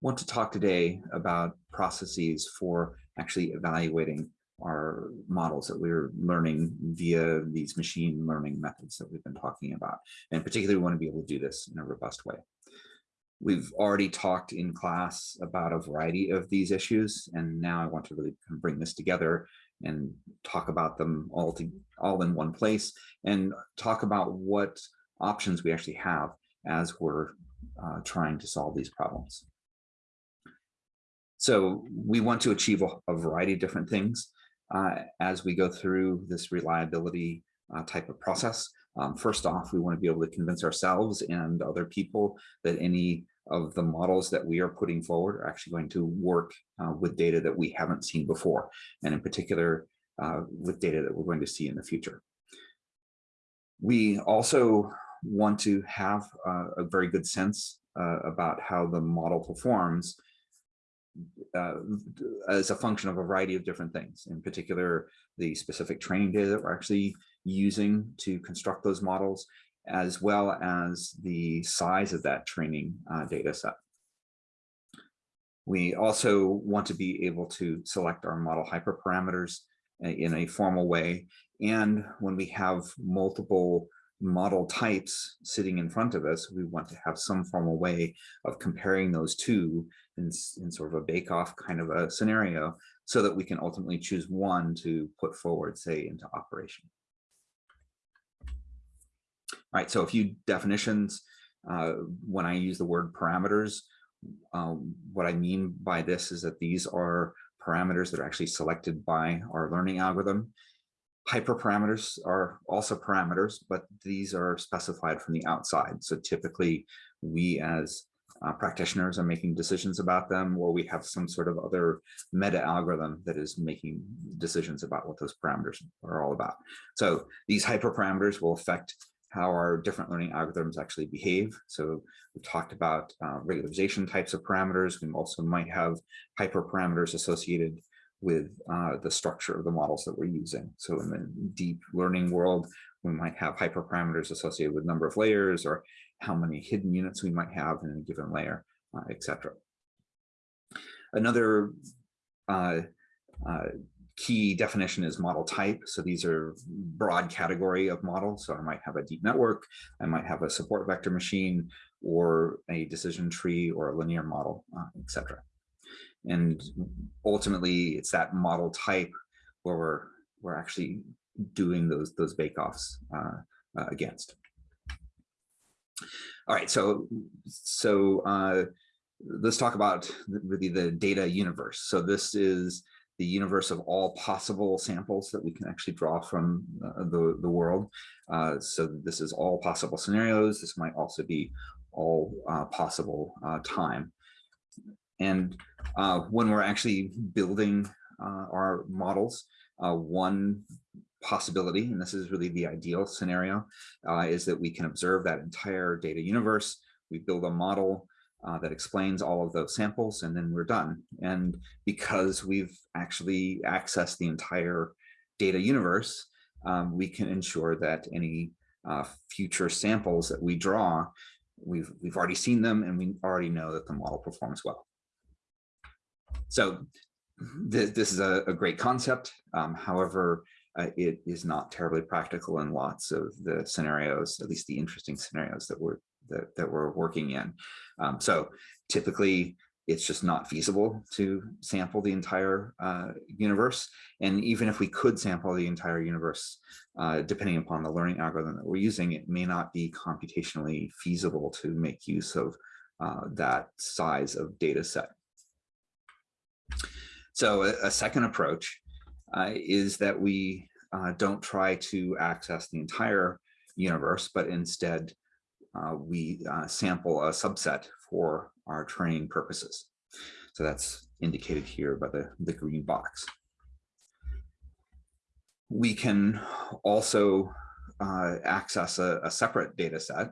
want to talk today about processes for actually evaluating our models that we're learning via these machine learning methods that we've been talking about. And particularly we want to be able to do this in a robust way. We've already talked in class about a variety of these issues, and now I want to really kind of bring this together and talk about them all, to, all in one place and talk about what options we actually have as we're uh, trying to solve these problems. So we want to achieve a, a variety of different things uh, as we go through this reliability uh, type of process. Um, first off, we want to be able to convince ourselves and other people that any of the models that we are putting forward are actually going to work uh, with data that we haven't seen before, and in particular, uh, with data that we're going to see in the future. We also want to have uh, a very good sense uh, about how the model performs uh, as a function of a variety of different things, in particular, the specific training data that we're actually using to construct those models, as well as the size of that training uh, data set. We also want to be able to select our model hyperparameters uh, in a formal way. And when we have multiple model types sitting in front of us, we want to have some formal way of comparing those two in, in sort of a bake-off kind of a scenario so that we can ultimately choose one to put forward, say, into operation. All right, so a few definitions. Uh, when I use the word parameters, um, what I mean by this is that these are parameters that are actually selected by our learning algorithm. Hyperparameters are also parameters, but these are specified from the outside. So typically we as uh, practitioners are making decisions about them, or we have some sort of other meta algorithm that is making decisions about what those parameters are all about. So these hyperparameters will affect how our different learning algorithms actually behave. So we talked about uh, regularization types of parameters. We also might have hyperparameters associated with uh, the structure of the models that we're using. So in the deep learning world, we might have hyperparameters associated with number of layers or how many hidden units we might have in a given layer, uh, etc. Another uh, uh, key definition is model type. So these are broad category of models. So I might have a deep network, I might have a support vector machine, or a decision tree or a linear model, uh, etc. And ultimately, it's that model type where we're we're actually doing those those bake-offs uh, uh, against. All right, so so uh, let's talk about really the data universe. So this is the universe of all possible samples that we can actually draw from uh, the, the world. Uh, so this is all possible scenarios. This might also be all uh, possible uh, time. And uh, when we're actually building our models, one possibility, and this is really the ideal scenario, is that we can observe that entire data universe. We build a model uh, that explains all of those samples and then we're done. And because we've actually accessed the entire data universe, um, we can ensure that any uh, future samples that we draw, we've, we've already seen them and we already know that the model performs well. So th this is a, a great concept. Um, however, uh, it is not terribly practical in lots of the scenarios, at least the interesting scenarios that we're that, that we're working in. Um, so typically it's just not feasible to sample the entire uh, universe. And even if we could sample the entire universe, uh, depending upon the learning algorithm that we're using, it may not be computationally feasible to make use of uh, that size of data set. So a, a second approach uh, is that we uh, don't try to access the entire universe, but instead uh, we uh, sample a subset for our training purposes. So that's indicated here by the, the green box. We can also uh, access a, a, separate data set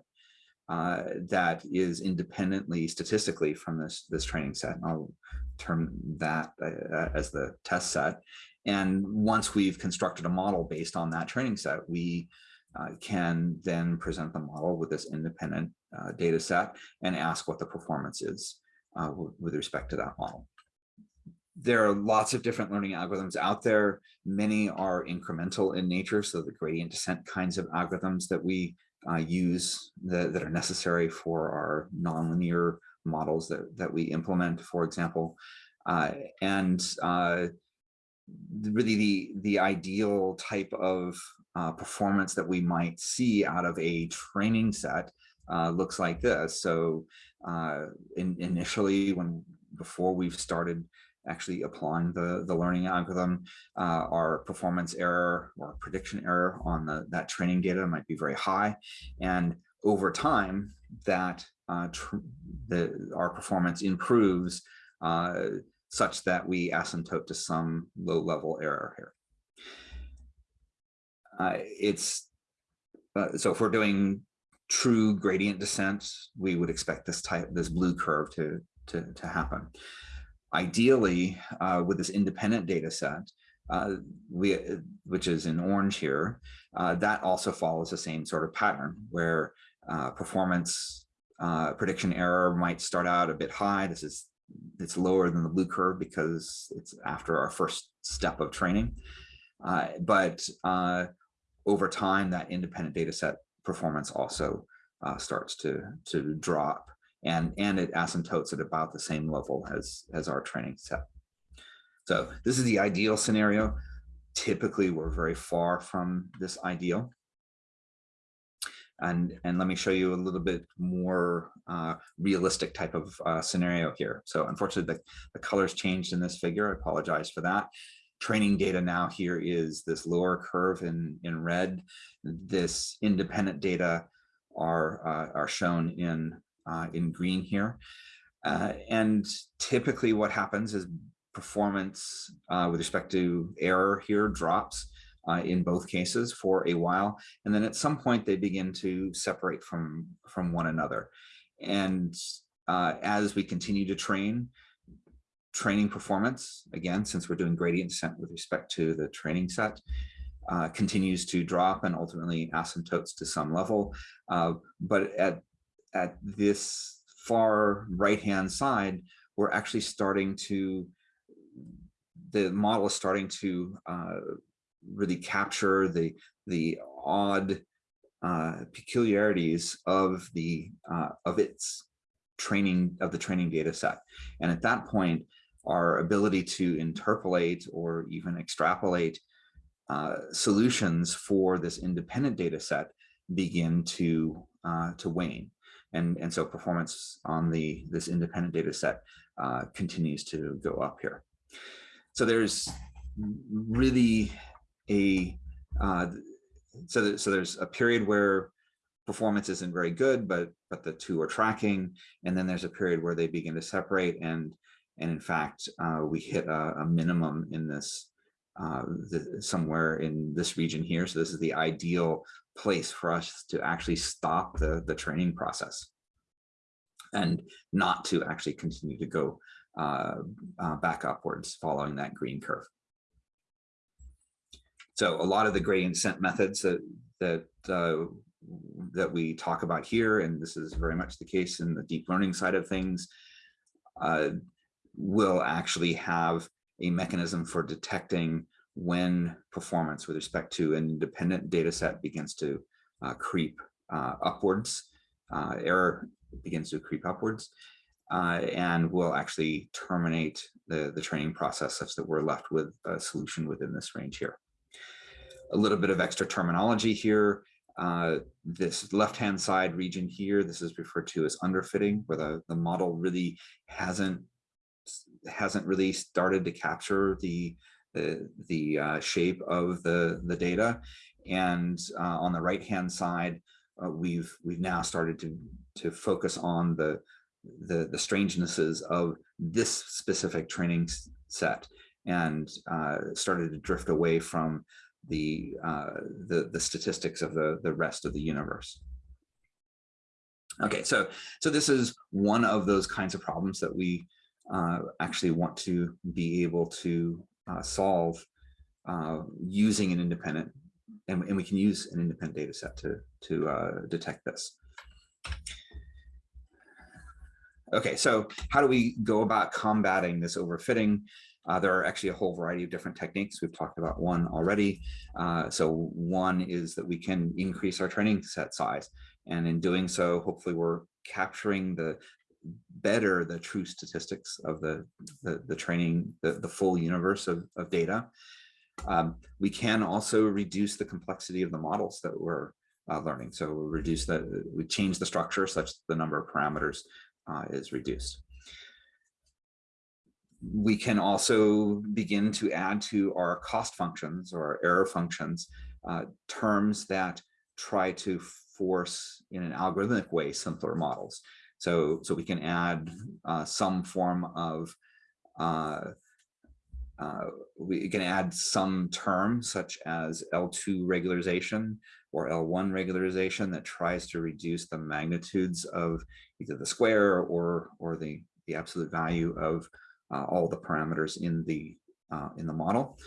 uh, that is independently statistically from this, this training set. And I'll term that uh, as the test set. And once we've constructed a model based on that training set, we uh, can then present the model with this independent uh, data set and ask what the performance is uh, with respect to that model. There are lots of different learning algorithms out there. Many are incremental in nature, so the gradient descent kinds of algorithms that we uh, use that, are necessary for our nonlinear models that, that we implement, for example. Uh, and uh, really the, the ideal type of uh, performance that we might see out of a training set uh, looks like this. So uh, in, initially, when before we've started actually applying the, the learning algorithm, uh, our performance error or prediction error on the, that training data might be very high. And over time, that uh, the, our performance improves uh, such that we asymptote to some low level error here. Uh, it's uh, so if we're doing true gradient descent, we would expect this type, this blue curve to, to, to happen. Ideally, uh, with this independent data set, uh, we, which is in orange here, uh, that also follows the same sort of pattern where uh, performance uh, prediction error might start out a bit high. This is it's lower than the blue curve because it's after our first step of training. Uh, but over time, that independent data set performance also uh, starts to to drop. And and it asymptotes at about the same level as as our training set. So this is the ideal scenario. Typically we're very far from this ideal and and let me show you a little bit more uh, realistic type of uh, scenario here so unfortunately the, the colors changed in this figure i apologize for that training data now here is this lower curve in, in red. This independent data are, uh, are shown in, uh, in green here. Uh, and typically what happens is performance uh, with respect to error here drops uh, in both cases for a while. And then at some point they begin to separate from, from one another. And uh, as we continue to train, training performance, again, since we're doing gradient descent with respect to the training set, uh, continues to drop and ultimately asymptotes to some level. Uh, but at, at this far right-hand side, we're actually starting to, the model is starting to uh, really capture the, the odd uh, peculiarities of the uh, of its training of the training data set. And at that point, our ability to interpolate or even extrapolate uh, solutions for this independent data set begin to uh, to wane. And, and so performance on the this independent data set uh, continues to go up here. So there's really a uh, so that, so there's a period where performance isn't very good, but but the two are tracking, and then there's a period where they begin to separate, and and in fact, uh, we hit a, a, minimum in this uh, the, somewhere in this region here. So this is the ideal place for us to actually stop the, the training process and not to actually continue to go uh, uh back upwards following that green curve. So a lot of the gradient descent methods that that uh, that we talk about here, and this is very much the case in the deep learning side of things, uh, will actually have a mechanism for detecting when performance with respect to an independent data set begins to uh, creep uh, upwards, uh, error begins to creep upwards, uh, and will actually terminate the, the training process such that we're left with a solution within this range here. A little bit of extra terminology here. Uh, this left-hand side region here, this is referred to as underfitting, where the, the model really hasn't hasn't really started to capture the the, the uh, shape of the the data and uh, on the right hand side uh, we've we've now started to to focus on the the the strangenesses of this specific training set and uh, started to drift away from the uh, the the statistics of the the rest of the universe okay so so this is one of those kinds of problems that we uh, actually want to be able to uh, solve uh, using an independent, and, and, we can use an independent data set to, to uh, detect this. Okay, so how do we go about combating this overfitting? Uh, there are actually a whole variety of different techniques. We've talked about one already. Uh, so one is that we can increase our training set size. And in doing so, hopefully we're capturing the better the true statistics of the, the, the training, the, the full universe of, of data. Um, we can also reduce the complexity of the models that we're uh, learning. So we reduce the, we change the structure such that the number of parameters uh, is reduced. We can also begin to add to our cost functions or error functions uh, terms that try to force in an algorithmic way simpler models. So, so we can add uh, some form of uh, uh, we can add some term such as L2 regularization or L1 regularization that tries to reduce the magnitudes of either the square or or the the absolute value of all the parameters in the uh, in the model.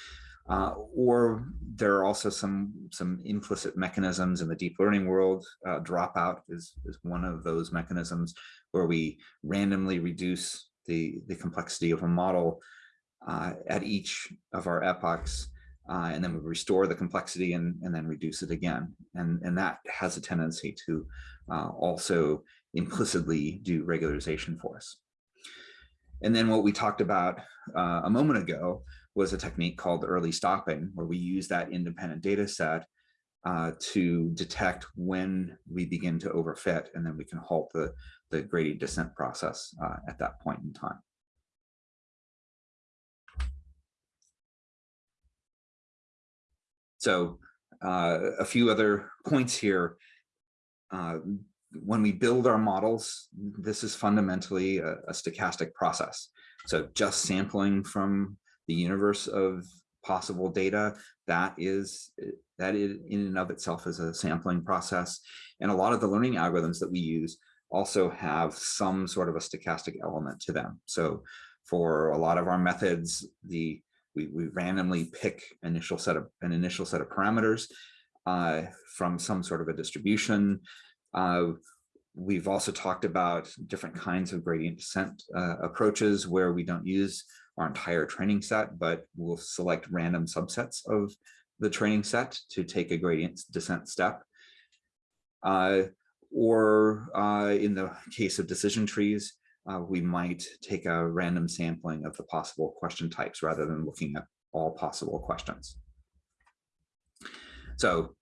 Uh, or there are also some some implicit mechanisms in the deep learning world. Uh, dropout is is one of those mechanisms where we randomly reduce the the complexity of a model uh, at each of our epochs, uh, and then we restore the complexity and, and then reduce it again. And, and that has a tendency to uh, also implicitly do regularization for us. And then what we talked about uh, a moment ago was a technique called early stopping, where we use that independent data set uh, to detect when we begin to overfit, and then we can halt the, the gradient descent process uh, at that point in time. So uh, a few other points here. When we build our models, this is fundamentally a, a, stochastic process. So just sampling from the universe of possible data, that is that in and of itself is a sampling process. And a lot of the learning algorithms that we use also have some sort of a stochastic element to them. So for a lot of our methods, the we, we randomly pick initial set of an initial set of parameters uh, from some sort of a distribution. Uh, we've also talked about different kinds of gradient descent uh, approaches where we don't use our entire training set, but we'll select random subsets of the training set to take a gradient descent step. Uh, or uh, in the case of decision trees, uh, we might take a random sampling of the possible question types rather than looking at all possible questions. So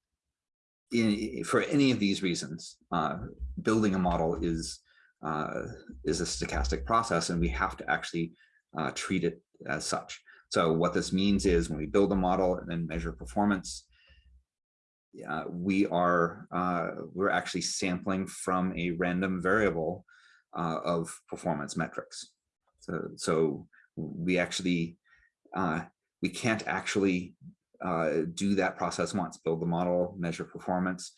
in, for any of these reasons, uh, building a model is, uh, is a stochastic process and we have to actually uh, treat it as such. So what this means is when we build a model and then measure performance, we are uh, we're actually sampling from a random variable uh, of performance metrics. So, so we actually, uh, we can't actually uh, do that process once, build the model, measure performance.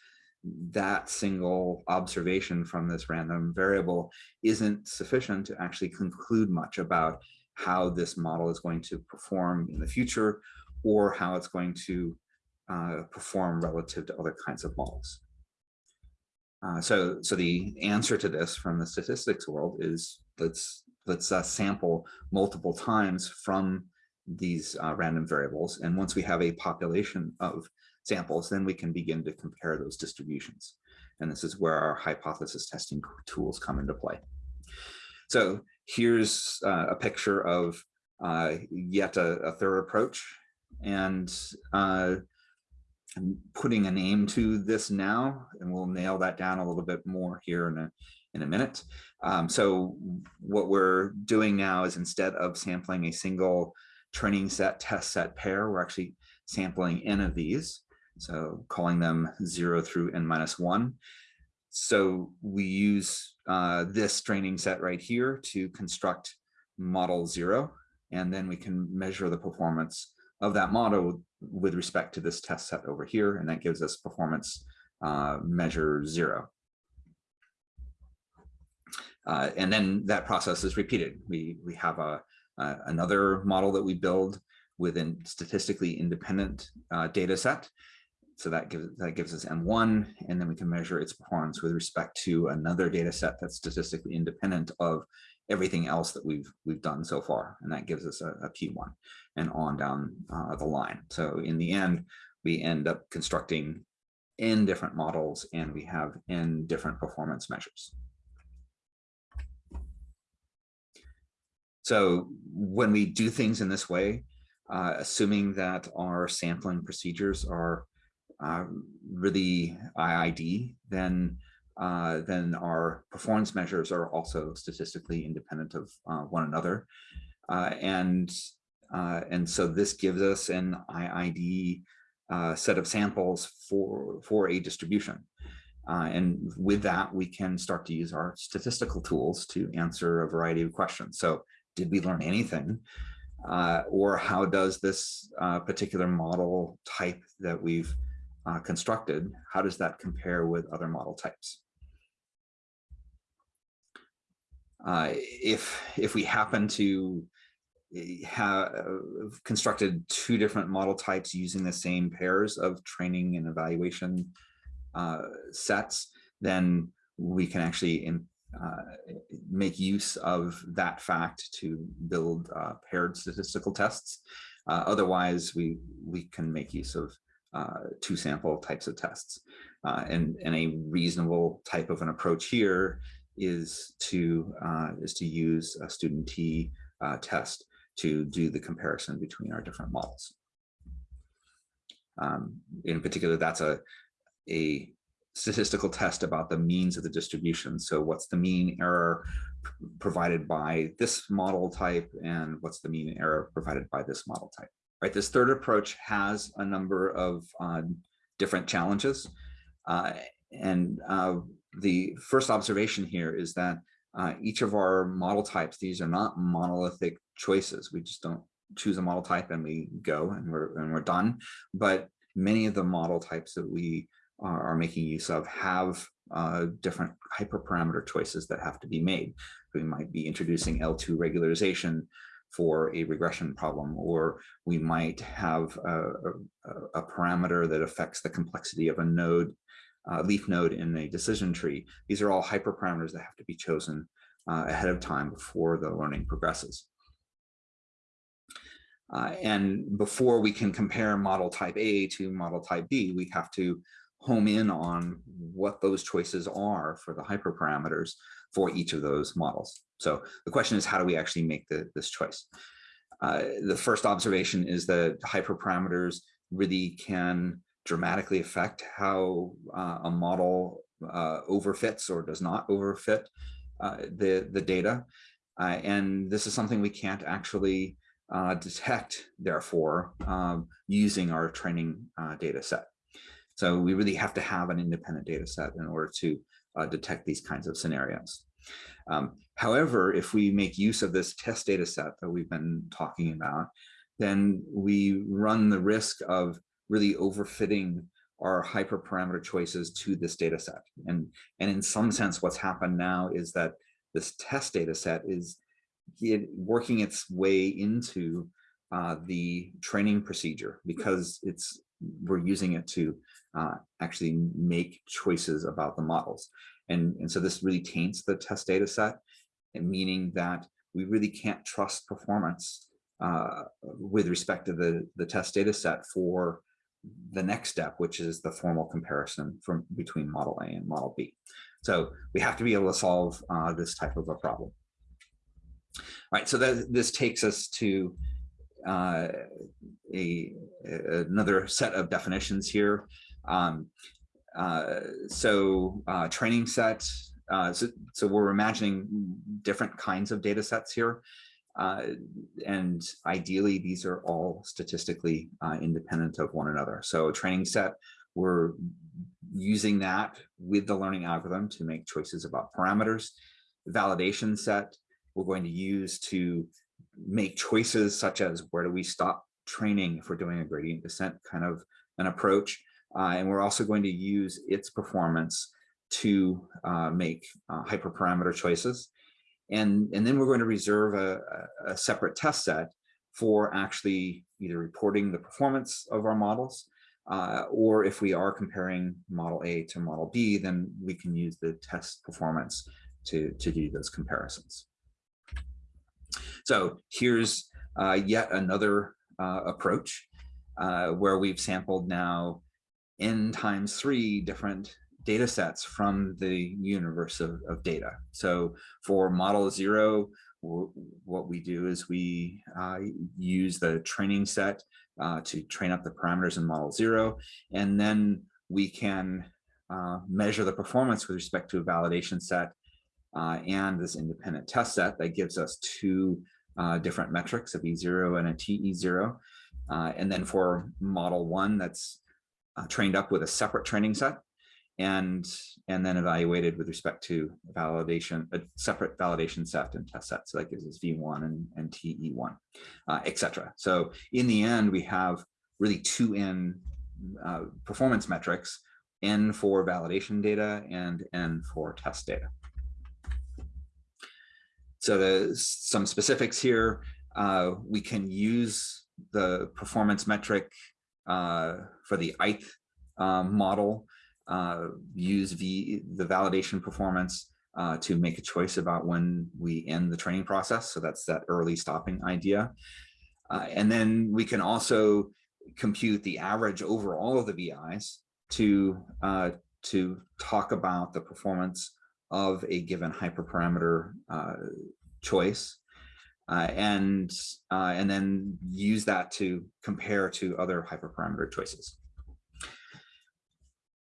That single observation from this random variable isn't sufficient to actually conclude much about how this model is going to perform in the future or how it's going to uh, perform relative to other kinds of models. Uh, so, so the answer to this from the statistics world is let's let's uh, sample multiple times from these uh, random variables. And once we have a population of samples, then we can begin to compare those distributions. And this is where our hypothesis testing tools come into play. So here's uh, a picture of uh, yet a, a, third approach. And uh, I'm putting a name to this now, and we'll nail that down a little bit more here in a, in a minute. Um, so what we're doing now is instead of sampling a single training set test set pair, we're actually sampling n of these. So calling them zero through n minus one. So we use uh, this training set right here to construct model zero, and then we can measure the performance of that model with respect to this test set over here, and that gives us performance uh, measure zero. Uh, and then that process is repeated. We, we have a, another model that we build with a statistically independent uh, data set. so that gives that gives us M1, and then we can measure its performance with respect to another data set that's statistically independent of everything else that we've we've done so far, and that gives us a a P1 and on down uh, the line. So in the end, we end up constructing n different models, and we have n different performance measures. So when we do things in this way, uh, assuming that our sampling procedures are uh, really IID, then uh, then our performance measures are also statistically independent of uh, one another. Uh, and, uh, and so this gives us an IID set of samples for, for a distribution. Uh, and with that, we can start to use our statistical tools to answer a variety of questions. So did we learn anything? or how does this particular model type that we've constructed, how does that compare with other model types? Uh, if if we happen to eh, have constructed two different model types using the same pairs of training and evaluation uh, sets, then we can actually in, uh, make use of that fact to build uh, paired statistical tests. Uh, otherwise, we we can make use of uh, two sample types of tests. and, and a reasonable type of an approach here is to uh, is to use a student T uh, test to do the comparison between our different models. Um, in particular, that's a a statistical test about the means of the distribution. So what's the mean error provided by this model type and what's the mean error provided by this model type, right? This third approach has a number of uh, different challenges. Uh, and uh, the first observation here is that uh, each of our model types, these are not monolithic choices. We just don't choose a model type and we go and we're, and we're done. But many of the model types that we are, are making use of have uh, different hyperparameter choices that have to be made. We might be introducing L2 regularization for a regression problem, or we might have a, a, a parameter that affects the complexity of a node uh, leaf node in a decision tree. These are all hyperparameters that have to be chosen uh, ahead of time before the learning progresses. Uh, and before we can compare model type A to model type B, we have to home in on what those choices are for the hyperparameters for each of those models. So the question is, how do we actually make the, this choice? Uh, the first observation is that hyperparameters really can dramatically affect how uh, a model uh, overfits or does not overfit uh, the, the data. Uh, and this is something we can't actually uh, detect, therefore, um, using our training data set. So we really have to have an independent data set in order to detect these kinds of scenarios. Um, however, if we make use of this test data set that we've been talking about, then we run the risk of really overfitting our hyperparameter choices to this data set. And, and in some sense, what's happened now is that this test data set is it, working its way into uh, the training procedure because it's we're using it to uh, actually make choices about the models. And, and so this really taints the test data set, meaning that we really can't trust performance uh, with respect to the, the test data set for the next step, which is the formal comparison from between model A and model B. So we have to be able to solve uh, this type of a problem. All right, so that, this takes us to uh, a, another set of definitions here. Um, uh, so uh, training sets, uh, so, so we're imagining different kinds of data sets here. Uh, and ideally, these are all statistically uh, independent of one another. So training set, we're using that with the learning algorithm to make choices about parameters. Validation set, we're going to use to make choices such as where do we stop training if we're doing a gradient descent kind of an approach. Uh, and we're also going to use its performance to uh, make uh, hyperparameter choices. And, and then we're going to reserve a, a separate test set for actually either reporting the performance of our models Uh, or if we are comparing model A to model B, then we can use the test performance to, to do those comparisons. So here's uh, yet another uh, approach uh, where we've sampled now n times three different data sets from the universe of, of data. So for model zero, what we do is we uh, use the training set uh, to train up the parameters in model zero, and then we can uh, measure the performance with respect to a validation set uh, and this independent test set that gives us two uh, different metrics, a V0 and a TE0. Uh, and then for model one, that's trained up with a separate training set and and then evaluated with respect to validation, a separate validation set and test set. So that gives us V1 and, and TE1, uh, etc. So in the end, we have really two N uh, performance metrics, N for validation data and N for test data. So the, some specifics here, uh, we can use the performance metric uh, for the ith um, model uh, use v, the validation performance uh, to make a choice about when we end the training process. So that's that early stopping idea. Uh, and then we can also compute the average over all of the VIs to, uh, to talk about the performance of a given hyperparameter uh, choice. Uh, and uh, and then use that to compare to other hyperparameter choices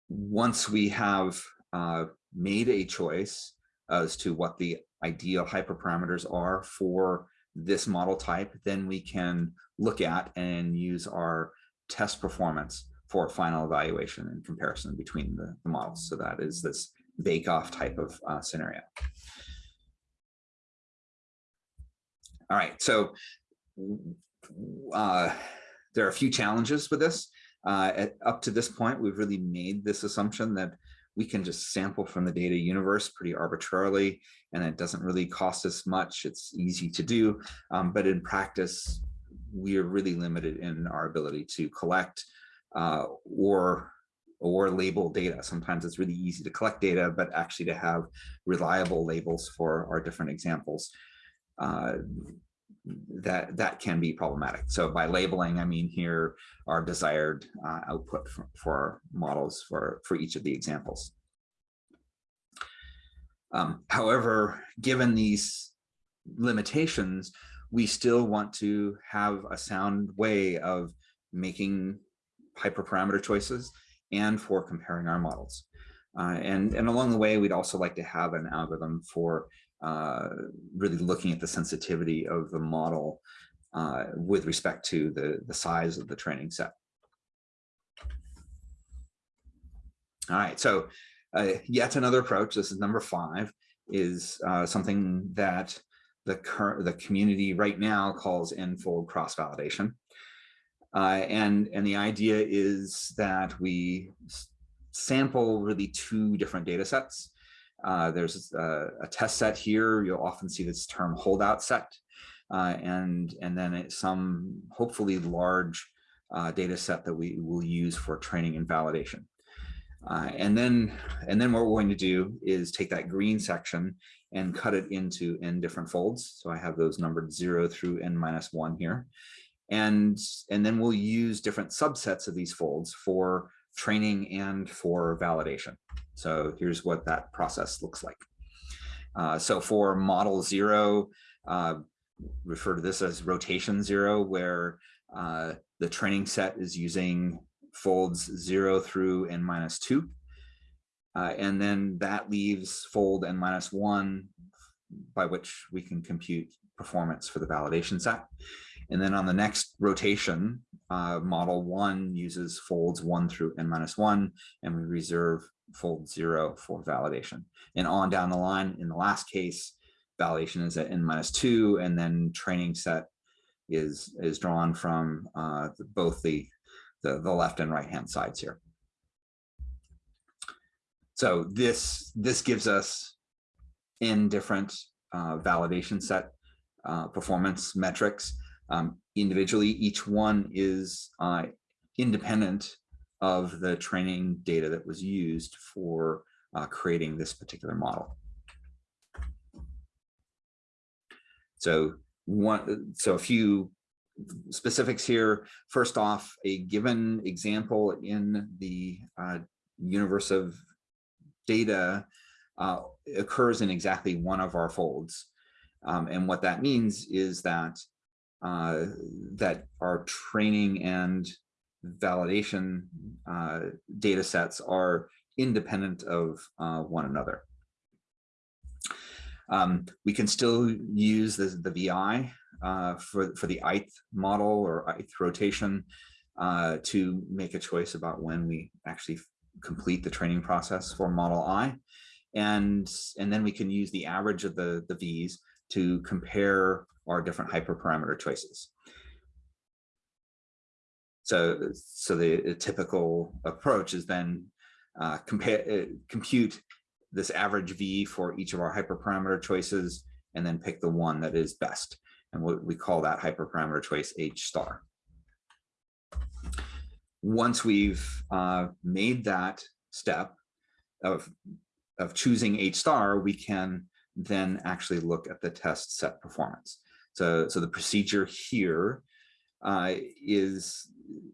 once we have uh, made a choice as to what the ideal hyperparameters are for this model type, then we can look at and use our test performance for final evaluation and comparison between the, the models. So that is this bake-off type of uh, scenario. All right, so uh, there are a few challenges with this. Uh, at, up to this point, we've really made this assumption that we can just sample from the data universe pretty arbitrarily, and it doesn't really cost us much. It's easy to do, um, but in practice, we are really limited in our ability to collect uh, or or label data. Sometimes it's really easy to collect data, but actually to have reliable labels for our different examples. Uh, that that can be problematic. So by labeling, I mean here our desired uh, output for, for, models for, for each of the examples. Um, however, given these limitations, we still want to have a sound way of making hyperparameter choices and for comparing our models. Uh, and, and along the way, we'd also like to have an algorithm for uh, really looking at the sensitivity of the model uh, with respect to the, the size of the training set. All right, so uh, yet another approach, this is number five, is uh, something that the current the community right now calls n-fold cross-validation. Uh, and, and the idea is that we sample really two different data sets uh, there's a, a, test set here. You'll often see this term holdout set. Uh, and, and then some hopefully large uh, data set that we will use for training and validation. Uh, and then and then what we're going to do is take that green section and cut it into n different folds. So I have those numbered zero through n minus one here. And, and then we'll use different subsets of these folds for training and for validation. So here's what that process looks like. Uh, so for model zero, uh, refer to this as rotation zero, where uh, the training set is using folds zero through n minus two. Uh, and then that leaves fold n minus one, by which we can compute performance for the validation set. And then on the next rotation, uh, model one uses folds one through n minus one, and we reserve fold zero for validation. And on down the line, in the last case, validation is at n minus two, and then training set is is drawn from uh, both the, the the left and right hand sides here. So this this gives us n different uh, validation set uh, performance metrics um, individually. Each one is uh, independent of the training data that was used for uh, creating this particular model. So one, so a few specifics here. First off, a given example in the uh, universe of data uh, occurs in exactly one of our folds. Um, and what that means is that uh, that our training and validation uh, data sets are independent of uh, one another. Um, we can still use the, the VI uh, for, for the ith model or ith rotation uh, to make a choice about when we actually complete the training process for model I. And, and then we can use the average of the, the V's to compare our different hyperparameter choices. So, so the typical approach is then uh, compare, uh, compute this average V for each of our hyperparameter choices, and then pick the one that is best. And what we call that hyperparameter choice H star. Once we've uh, made that step of, of choosing H star, we can then actually look at the test set performance. So, so the procedure here uh, is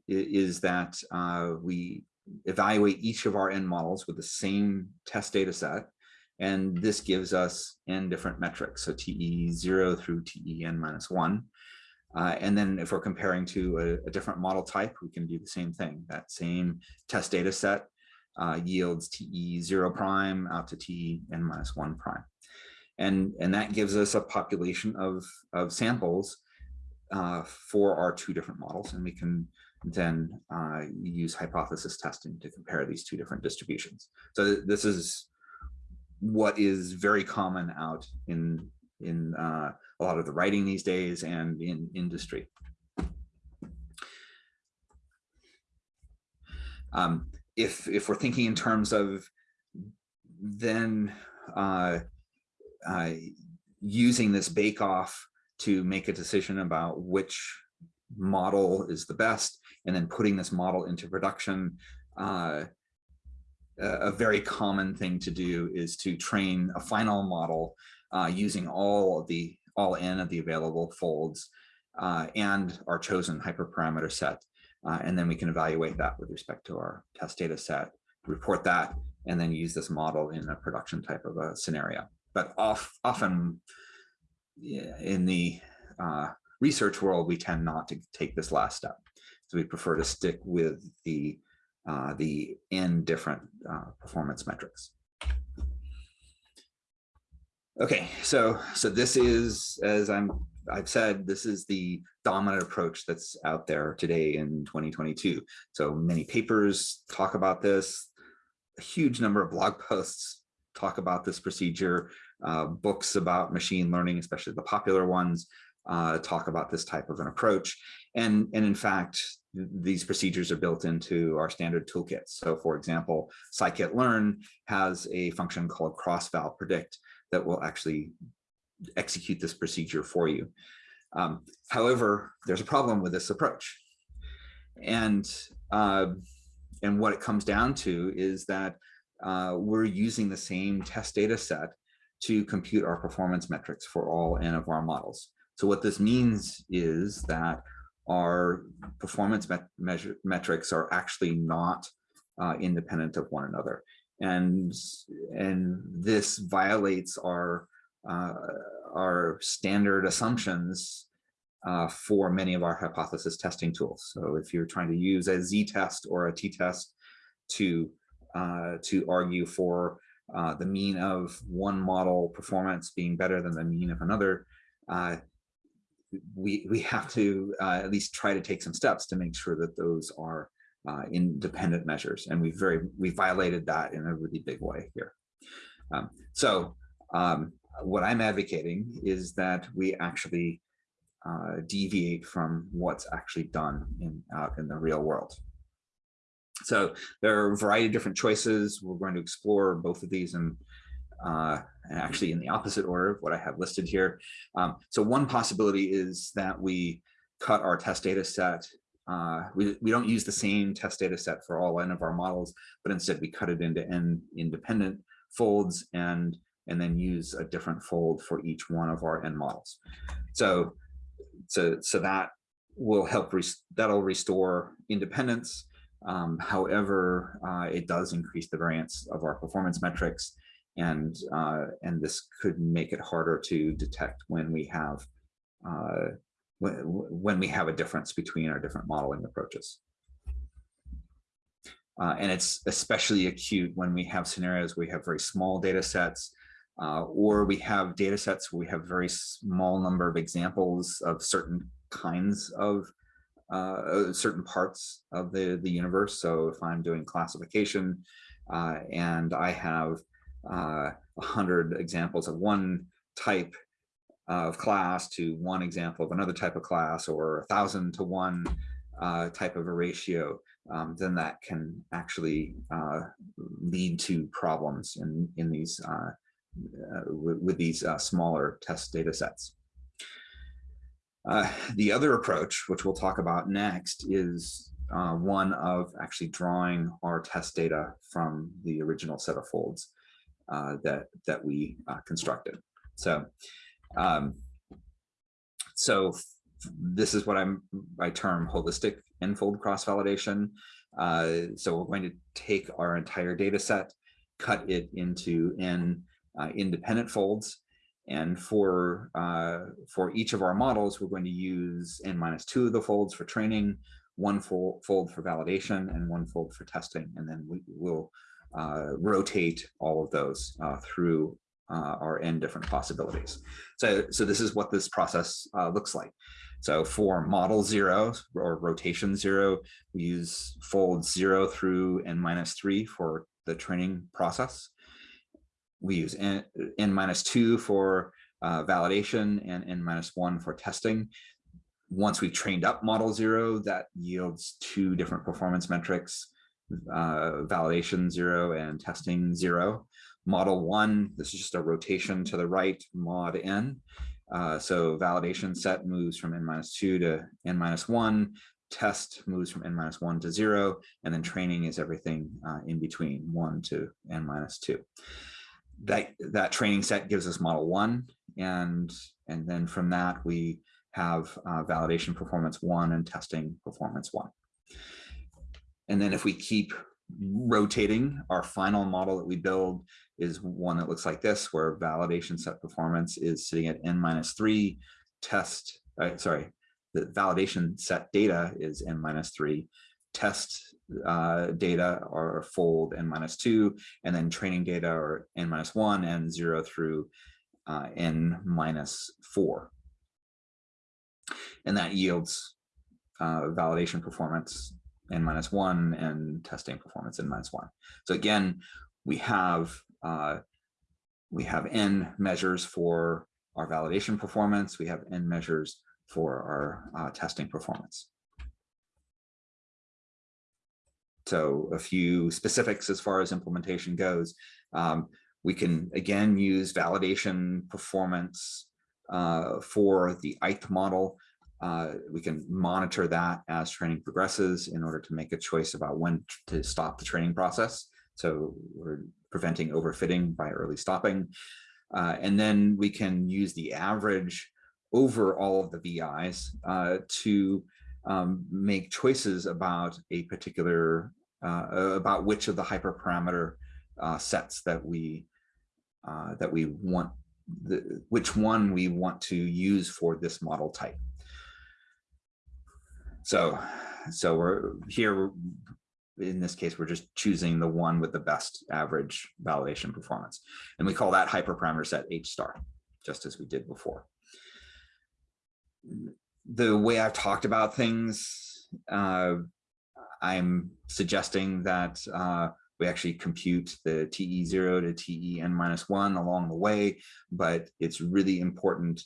is that uh, we evaluate each of our n models with the same test data set. And this gives us n different metrics, so TE0 through TEN minus 1. Uh, and then if we're comparing to a, a, different model type, we can do the same thing. That same test data set uh, yields TE0 prime out to TEN minus 1 prime. And, and that gives us a population of, of samples uh, for our two different models. And we can then uh, use hypothesis testing to compare these two different distributions. So this is what is very common out in in uh, a lot of the writing these days and in industry. Um, if if we're thinking in terms of then uh, uh, using this bake off to make a decision about which model is the best, and then putting this model into production. Uh, a very common thing to do is to train a final model uh, using all of the all n of the available folds uh, and our chosen hyperparameter set. Uh, and then we can evaluate that with respect to our test data set, report that, and then use this model in a production type of a scenario. But off, often in the uh, research world, we tend not to take this last step. So we prefer to stick with the uh, the n different uh, performance metrics. Okay, so so this is as I'm I've said this is the dominant approach that's out there today in 2022. So many papers talk about this. A huge number of blog posts talk about this procedure. Uh, books about machine learning, especially the popular ones, uh, talk about this type of an approach. And, and in fact, these procedures are built into our standard toolkits. So for example, scikit-learn has a function called cross-val predict that will actually execute this procedure for you. Um, however, there's a problem with this approach. And, uh, and what it comes down to is that uh, we're using the same test data set to compute our performance metrics for all n of our models. So what this means is that our performance met measure metrics are actually not uh, independent of one another. And, and this violates our, uh, our standard assumptions uh, for many of our hypothesis testing tools. So if you're trying to use a z-test or a t-test to, uh, to argue for uh, the mean of one model performance being better than the mean of another, uh, we we have to uh, at least try to take some steps to make sure that those are uh, independent measures, and we very we violated that in a really big way here. Um, so um, what I'm advocating is that we actually uh, deviate from what's actually done in out in the real world. So there are a variety of different choices. We're going to explore both of these and uh, actually in the opposite order of what I have listed here. Um, so one possibility is that we cut our test data set uh, we, we don't use the same test data set for all n of our models, but instead we cut it into n independent folds and and then use a different fold for each one of our n models. So so so that will help res that'll restore independence. Um, however, uh, it does increase the variance of our performance metrics, and uh, and this could make it harder to detect when we have uh, when, when we have a difference between our different modeling approaches. Uh, and it's especially acute when we have scenarios where we have very small data sets uh, or we have data sets where we have very small number of examples of certain kinds of uh, certain parts of the, the universe. So if I'm doing classification uh, and I have uh, a hundred examples of one type of class to one example of another type of class or a thousand to one uh, type of a ratio, um, then that can actually uh, lead to problems in, in these uh, uh with, these uh, smaller test data sets. Uh, the other approach, which we'll talk about next, is one of actually drawing our test data from the original set of folds that, that we constructed. So um, so this is what I'm I term holistic n-fold cross-validation. Uh, so we're going to take our entire data set, cut it into n uh, independent folds. And for uh, for each of our models, we're going to use n minus two of the folds for training, one fold, fold for validation, and one fold for testing. And then we will uh, rotate all of those uh, through uh, are n different possibilities. So, so this is what this process uh, looks like. So for model zero or rotation zero, we use fold zero through n minus three for the training process. We use n, n minus two for uh, validation and n minus one for testing. Once we've trained up model zero, that yields two different performance metrics, uh, validation zero and testing zero. Model one, this is just a rotation to the right mod n. Uh, so validation set moves from n minus two to n minus one, test moves from n minus one to zero, and then training is everything uh, in between one to n minus two. That, that training set gives us model one, and, and then from that we have uh, validation performance one and testing performance one. And then if we keep rotating our final model that we build is one that looks like this, where validation set performance is sitting at n minus three, test, uh, sorry, the validation set data is n minus three, test uh, data are fold n minus two, and then training data are n minus one and zero through uh, n minus four. And that yields uh, validation performance n minus one and testing performance n minus one. So again, we have uh, we have n measures for our validation performance. We have n measures for our uh, testing performance. So a few specifics as far as implementation goes. Um, we can again use validation performance uh, for the ith model uh, we can monitor that as training progresses in order to make a choice about when to stop the training process. So we're preventing overfitting by early stopping. Uh, and then we can use the average over all of the VIs uh, to um, make choices about a particular, about which of the hyperparameter uh, sets that we uh, that we want, the, which one we want to use for this model type. So, so we're here, in this case, we're just choosing the one with the best average validation performance. And we call that hyperparameter set H star, just as we did before. The way I've talked about things, uh, I'm suggesting that uh, we actually compute the TE0 to TEN minus one along the way, but it's really important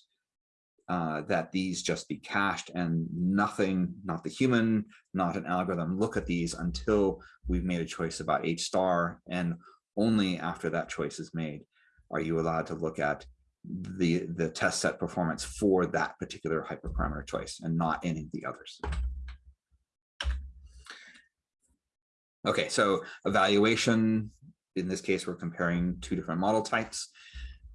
uh, that these just be cached and nothing, not the human, not an algorithm, look at these until we've made a choice about H star. And only after that choice is made are you allowed to look at the, the test set performance for that particular hyperparameter choice and not any of the others. Okay, so evaluation, in this case, we're comparing two different model types.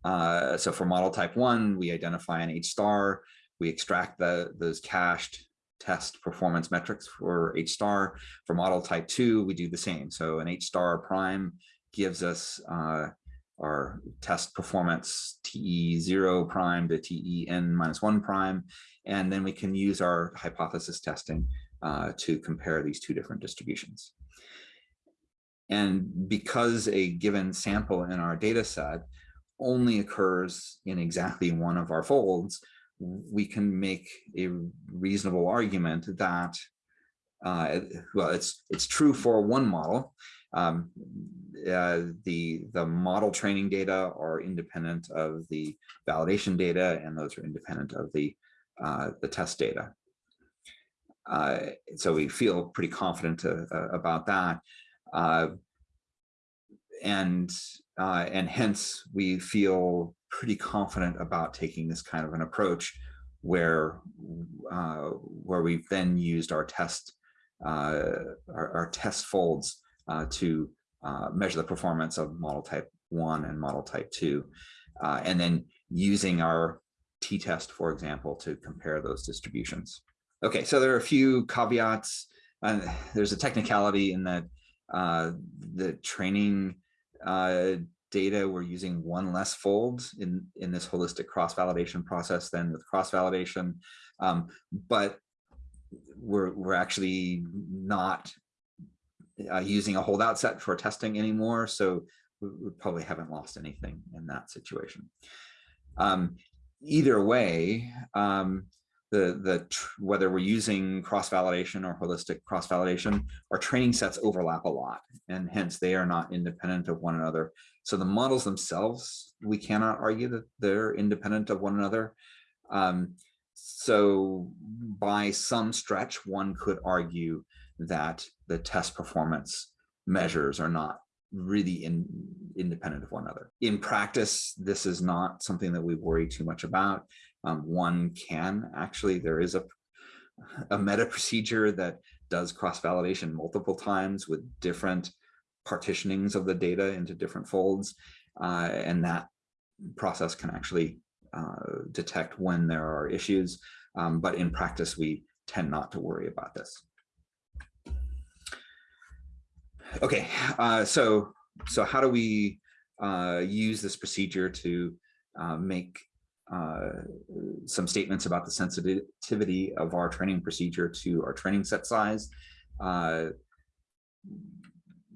Uh, so for model type one, we identify an H star, we extract the, those cached test performance metrics for H star. For model type two, we do the same. So an H star prime gives us uh, our test performance TE0 prime to TEN minus one prime, and then we can use our hypothesis testing uh, to compare these two different distributions. And because a given sample in our data set only occurs in exactly one of our folds, we can make a reasonable argument that uh, well, it's it's true for one model. Um, uh, the the model training data are independent of the validation data, and those are independent of the uh, the test data. Uh, so we feel pretty confident uh, about that. Uh, and uh, and hence we feel pretty confident about taking this kind of an approach where uh, where we've then used our test uh, our, our, test folds uh, to uh, measure the performance of model type one and model type two and then using our t-test for example to compare those distributions. Okay so there are a few caveats and there's a technicality in that uh, the training uh, data, we're using one less fold in, in this holistic cross-validation process than with cross-validation. Um, but we're, we're actually not uh, using a holdout set for testing anymore. So we, we, probably haven't lost anything in that situation. Um, either way, um, the the whether we're using cross validation or holistic cross validation our training sets overlap a lot and hence they are not independent of one another so the models themselves we cannot argue that they're independent of one another um, so by some stretch one could argue that the test performance measures are not really in, independent of one another. In practice, this is not something that we worry too much about. Um, one can actually, there is a, a meta procedure that does cross-validation multiple times with different partitionings of the data into different folds. Uh, and that process can actually uh, detect when there are issues. Um, but in practice, we tend not to worry about this. Okay, uh, so so how do we uh, use this procedure to uh, make uh, some statements about the sensitivity of our training procedure to our training set size. Uh,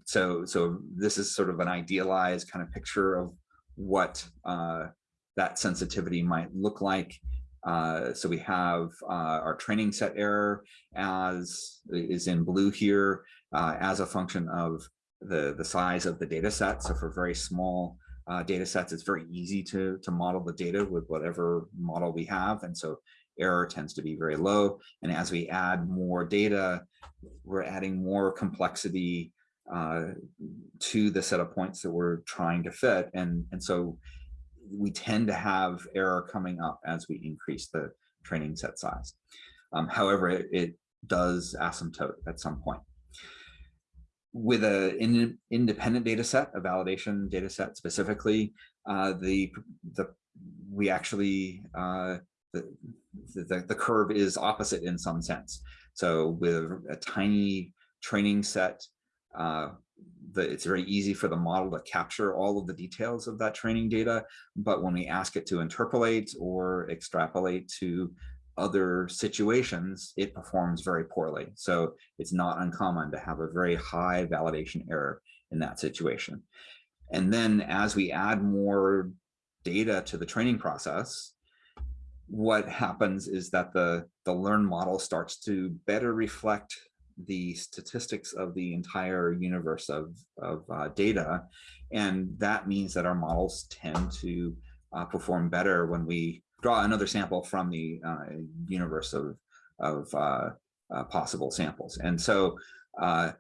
so, so this is sort of an idealized kind of picture of what uh, that sensitivity might look like. Uh, so we have uh, our training set error as is in blue here as a function of the, the size of the data set. So for very small uh, data sets, it's very easy to, to model the data with whatever model we have. And so error tends to be very low. And as we add more data, we're adding more complexity uh, to the set of points that we're trying to fit. And, and so we tend to have error coming up as we increase the training set size. Um, however, it, it does asymptote at some point with a in, independent data set, a validation data set specifically, uh, the the we actually uh, the, the the curve is opposite in some sense. So with a tiny training set, uh, the, it's very easy for the model to capture all of the details of that training data. But when we ask it to interpolate or extrapolate to other situations, it performs very poorly. So it's not uncommon to have a very high validation error in that situation. And then as we add more data to the training process, what happens is that the, the learn model starts to better reflect the statistics of the entire universe of, of uh, data. And that means that our models tend to uh, perform better when we draw another sample from the uh, universe of, of uh, uh, possible samples. And so uh,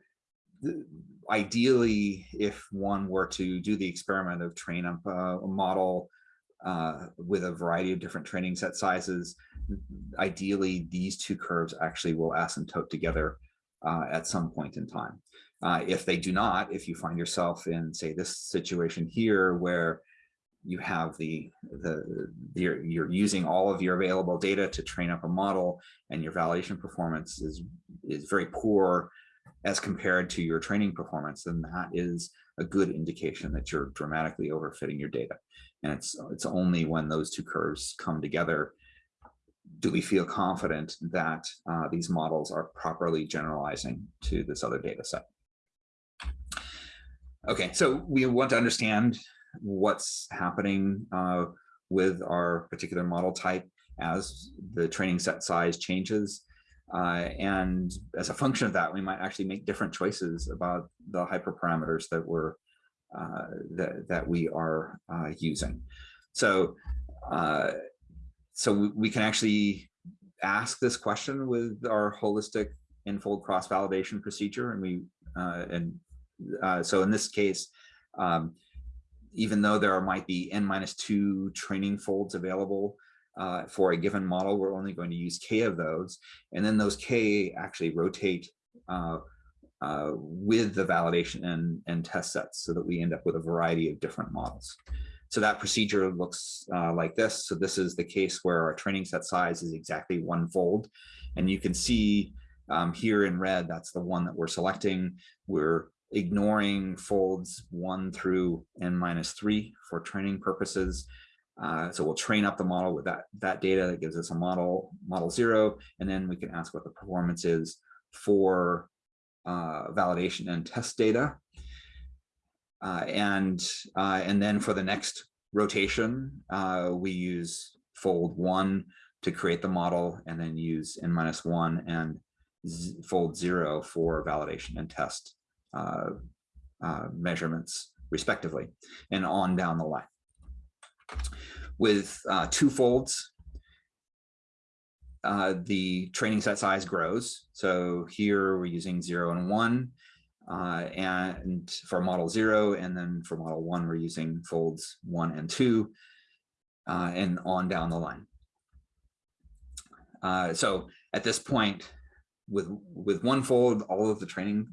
ideally, if one were to do the experiment of train up a model uh, with a variety of different training set sizes, ideally these two curves actually will asymptote together uh, at some point in time. If they do not, if you find yourself in, say, this situation here where you have the, the, you're, you're using all of your available data to train up a model and your validation performance is, is very poor as compared to your training performance, then that is a good indication that you're dramatically overfitting your data. And it's, it's only when those two curves come together do we feel confident that uh, these models are properly generalizing to this other data set. Okay, so we want to understand what's happening uh, with our particular model type as the training set size changes. Uh, and as a function of that, we might actually make different choices about the hyperparameters that we're uh, that that we are uh, using. So, uh, so we can actually ask this question with our holistic n-fold cross validation procedure, and we uh, and so in this case, um, even though there might be n minus two training folds available uh, for a given model, we're only going to use k of those. And then those k actually rotate uh, uh, with the validation and, and test sets so that we end up with a variety of different models. So that procedure looks uh, like this. So this is the case where our training set size is exactly one fold. And you can see um, here in red, that's the one that we're selecting. We're ignoring folds one through n minus three for training purposes. Uh, so we'll train up the model with that, that data that gives us a model, model zero, and then we can ask what the performance is for uh, validation and test data. Uh, and, uh, and then for the next rotation, uh, we use fold one to create the model and then use n minus one and fold zero for validation and test uh, uh, measurements respectively and on down the line. With uh, two folds, uh, the training set size grows. So here we're using zero and one uh, and for model zero, and then for model one, we're using folds one and two and on down the line. So at this point, with with one fold, all of the training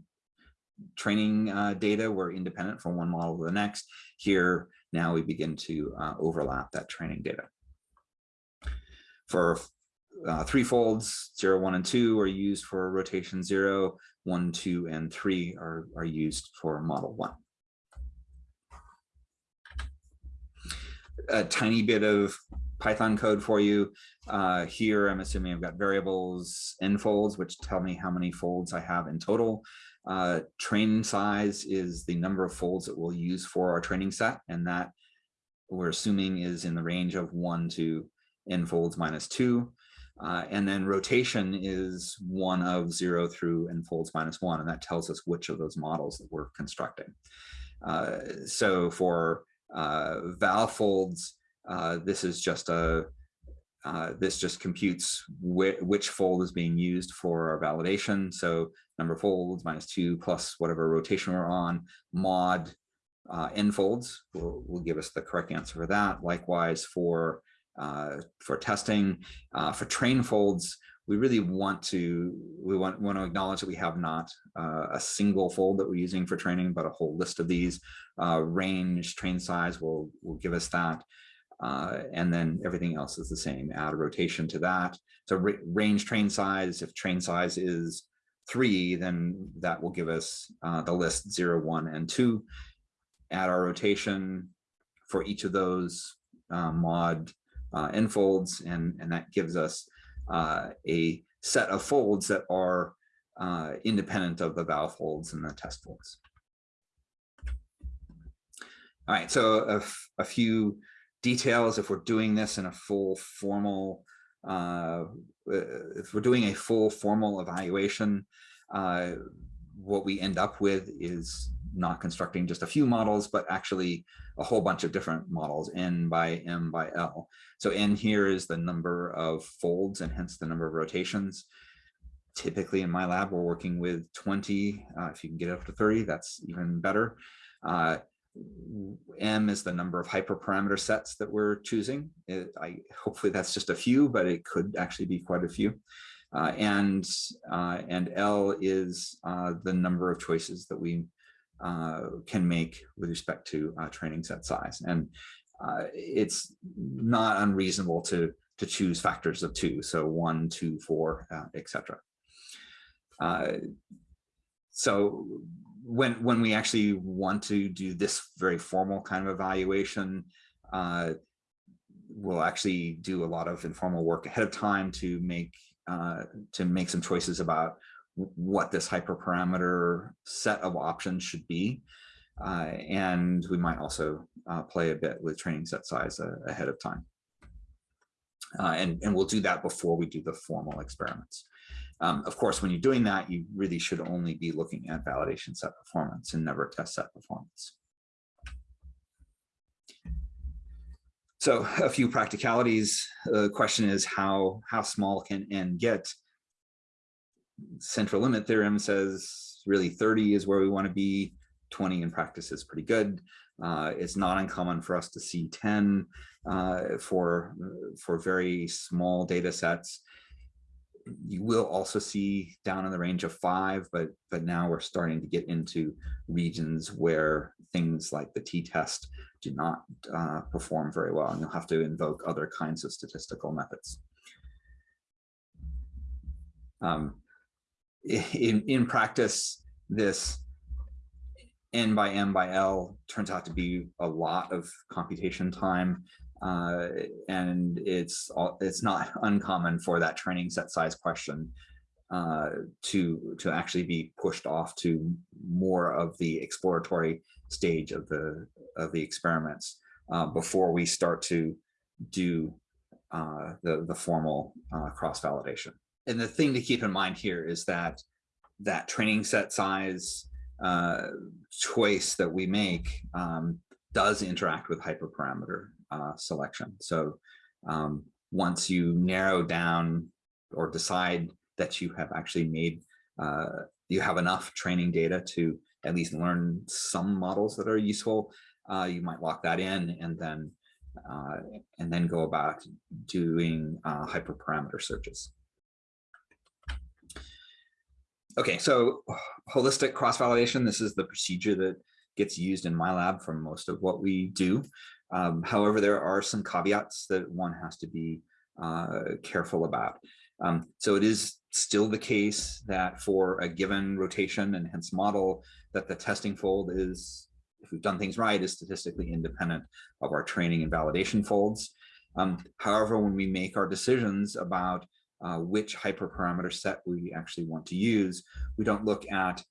training uh, data were independent from one model to the next. Here, now we begin to uh, overlap that training data. For uh, three folds, zero, one, and two are used for rotation zero, one, two, and three are, are used for model one. A tiny bit of Python code for you. Uh, here, I'm assuming I've got variables n folds, which tell me how many folds I have in total. Uh, train size is the number of folds that we'll use for our training set, and that we're assuming is in the range of one to n folds minus two. Uh, and then rotation is one of zero through n folds minus one, and that tells us which of those models that we're constructing. Uh, so for uh, val folds, uh, this is just a uh, this just computes wh which fold is being used for our validation. So number of folds minus two plus whatever rotation we're on, mod uh, n folds will, will give us the correct answer for that. Likewise for uh, for testing, uh, for train folds, we really want to we want, want to acknowledge that we have not uh, a single fold that we're using for training, but a whole list of these. Uh, range, train size will will give us that. Uh, and then everything else is the same, add a rotation to that. So range train size, if train size is three, then that will give us uh, the list zero, one, and two. Add our rotation for each of those uh, mod uh, folds, and, and that gives us uh, a set of folds that are uh, independent of the val folds and the test folds. All right, so a, a few details if we're doing this in a full formal uh, if we're doing a full formal evaluation uh, what we end up with is not constructing just a few models but actually a whole bunch of different models n by m by l. So n here is the number of folds and hence the number of rotations. Typically in my lab we're working with 20 uh, if you can get up to 30 that's even better. Uh, M is the number of hyperparameter sets that we're choosing. It, I hopefully that's just a few, but it could actually be quite a few. Uh, and, uh, and L is uh, the number of choices that we uh, can make with respect to uh, training set size. And uh, it's not unreasonable to, to choose factors of two, so one, two, four, etc. so when when we actually want to do this very formal kind of evaluation, uh, we'll actually do a lot of informal work ahead of time to make uh, to make some choices about what this hyperparameter set of options should be. Uh, and we might also uh, play a bit with training set size uh, ahead of time. Uh, and, and we'll do that before we do the formal experiments. Um, of course, when you're doing that, you really should only be looking at validation set performance and never test set performance. So a few practicalities. The question is how, how small can n get? Central limit theorem says really 30 is where we want to be. 20 in practice is pretty good. Uh, it's not uncommon for us to see 10 uh, for, for very small data sets. You will also see down in the range of five, but, but now we're starting to get into regions where things like the t-test do not uh, perform very well, and you'll have to invoke other kinds of statistical methods. Um, in, in practice, this n by m by l turns out to be a lot of computation time, uh, and it's it's not uncommon for that training set size question uh, to to actually be pushed off to more of the exploratory stage of the of the experiments uh, before we start to do uh, the the formal uh, cross validation. And the thing to keep in mind here is that that training set size uh, choice that we make um, does interact with hyperparameter uh, selection. So um, once you narrow down or decide that you have actually made, uh, you have enough training data to at least learn some models that are useful, uh, you might lock that in and then uh, and then go about doing uh, hyperparameter searches. Okay, so holistic cross-validation, this is the procedure that gets used in my lab for most of what we do. Um, however, there are some caveats that one has to be uh, careful about. Um, so it is still the case that for a given rotation and hence model that the testing fold is, if we've done things right, is statistically independent of our training and validation folds. Um, however, when we make our decisions about uh, which hyperparameter set we actually want to use, we don't look at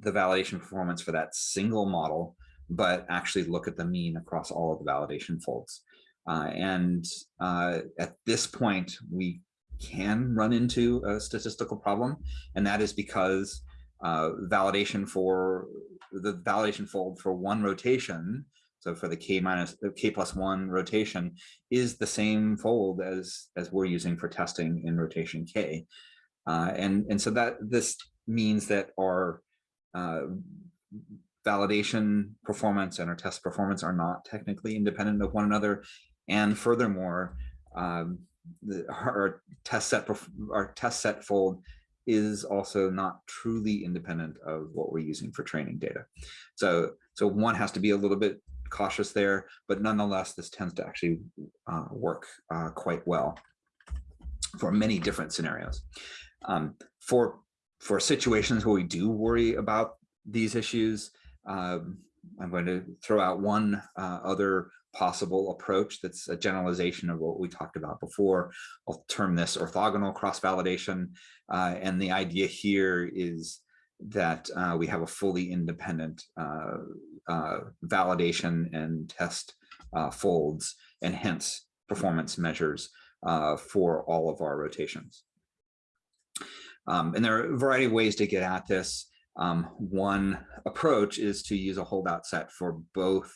the validation performance for that single model, but actually look at the mean across all of the validation folds. Uh, and uh, at this point, we can run into a statistical problem, and that is because uh, validation for the validation fold for one rotation, so for the k minus the k plus one rotation, is the same fold as as we're using for testing in rotation k, uh, and and so that this means that our uh, validation performance and our test performance are not technically independent of one another, and furthermore, um, the, our test set our test set fold is also not truly independent of what we're using for training data. So, so one has to be a little bit cautious there, but nonetheless, this tends to actually uh, work uh, quite well for many different scenarios. Um, for, for situations where we do worry about these issues, um, I'm going to throw out one uh, other possible approach that's a generalization of what we talked about before. I'll term this orthogonal cross-validation. Uh, and the idea here is that uh, we have a fully independent uh, uh validation and test uh, folds and hence performance measures for all of our rotations. Um, and there are a variety of ways to get at this. Um, one approach is to use a holdout set for both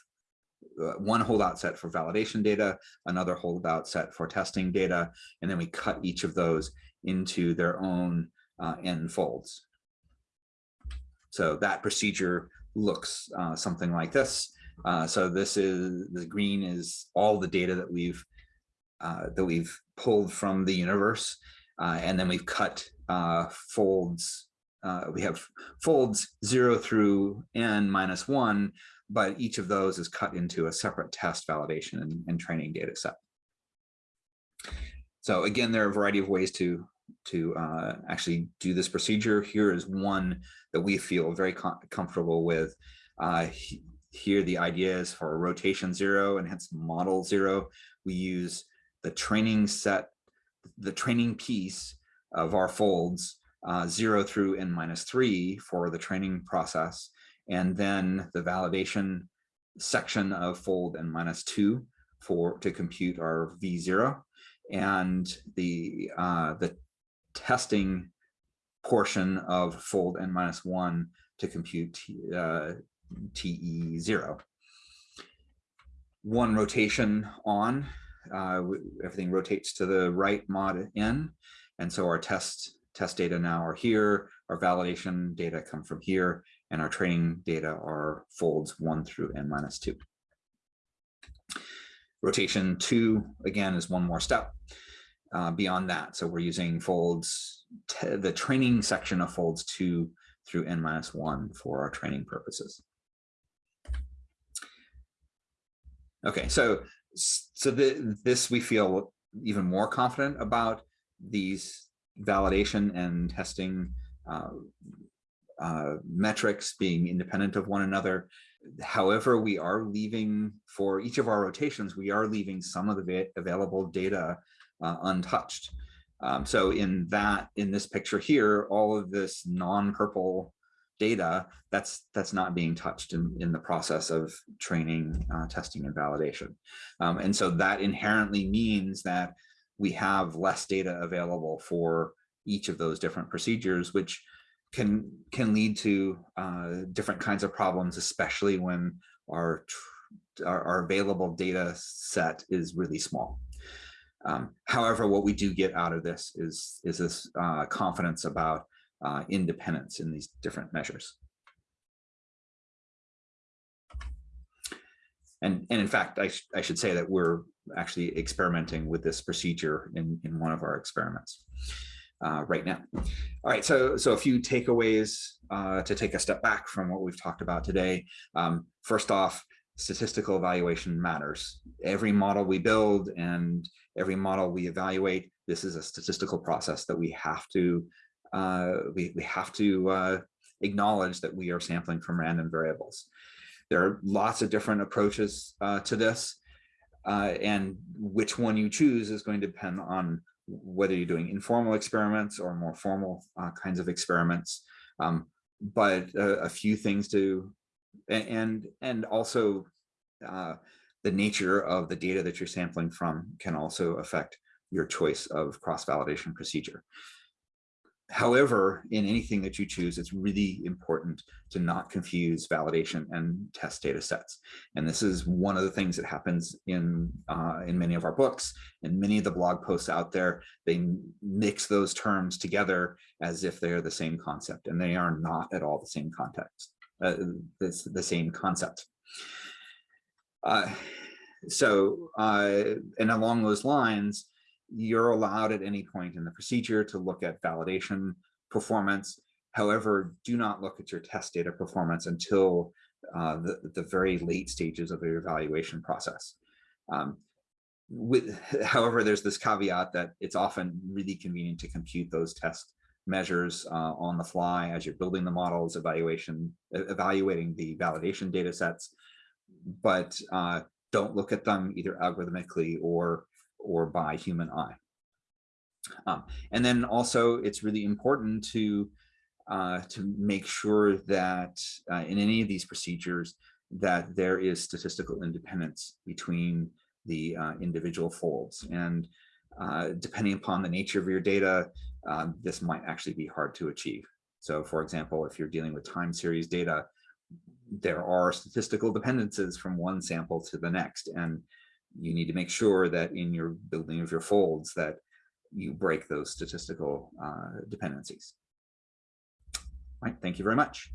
uh, one holdout set for validation data, another holdout set for testing data, and then we cut each of those into their own uh, n folds. So that procedure looks uh, something like this. Uh, so this is the green is all the data that we've uh, that we've pulled from the universe. And then we've cut folds. Uh, we have folds zero through n minus one, but each of those is cut into a separate test validation and, and training data set. So again, there are a variety of ways to to uh, actually do this procedure. Here is one that we feel very com comfortable with. Uh, here, the idea is for rotation zero and hence model zero. We use the training set, the training piece of our folds uh, zero through n minus three for the training process, and then the validation section of fold n minus two for to compute our v zero, and the uh, the testing portion of fold n minus one to compute uh, TE0. One rotation on, uh, everything rotates to the right mod n, And so our test test data now are here, our validation data come from here, and our training data are folds one through n minus two. Rotation two, again, is one more step uh, beyond that. So we're using folds, the training section of folds two through n minus one for our training purposes. Okay, so so the, this we feel even more confident about these validation and testing uh, uh, metrics being independent of one another. However, we are leaving for each of our rotations, we are leaving some of the available data uh, untouched. Um, so in that, in this picture here, all of this non-purple data that's that's not being touched in, in the process of training, uh, testing, and validation. Um, and so that inherently means that we have less data available for each of those different procedures, which can can lead to uh, different kinds of problems, especially when our, our, our available data set is really small. Um, however, what we do get out of this is is this uh, confidence about uh, independence in these different measures. And, and in fact, I, sh I should say that we're actually experimenting with this procedure in, in one of our experiments uh, right now. All right, so, so a few takeaways uh, to take a step back from what we've talked about today. Um, first off, statistical evaluation matters. Every model we build and every model we evaluate, this is a statistical process that we have to uh, we, we have to uh, acknowledge that we are sampling from random variables. There are lots of different approaches uh, to this, uh, and which one you choose is going to depend on whether you're doing informal experiments or more formal uh, kinds of experiments. Um, but a few things to, and, and also uh, the nature of the data that you're sampling from can also affect your choice of cross-validation procedure. However, in anything that you choose, it's really important to not confuse validation and test data sets. And this is one of the things that happens in, uh, in many of our books and many of the blog posts out there. They mix those terms together as if they're the same concept, and they are not at all the same context, uh, it's the same concept. Uh, so, uh, and along those lines, you're allowed at any point in the procedure to look at validation performance. However, do not look at your test data performance until uh, the, the very late stages of your evaluation process. Um, with, however, there's this caveat that it's often really convenient to compute those test measures uh, on the fly as you're building the models, evaluation, evaluating the validation data sets, but uh, don't look at them either algorithmically or or by human eye. Um, and then also it's really important to uh, to make sure that uh, in any of these procedures that there is statistical independence between the uh, individual folds. And uh, depending upon the nature of your data, um, this might actually be hard to achieve. So for example, if you're dealing with time series data, there are statistical dependencies from one sample to the next. And you need to make sure that in your building of your folds that you break those statistical uh, dependencies. All right, thank you very much.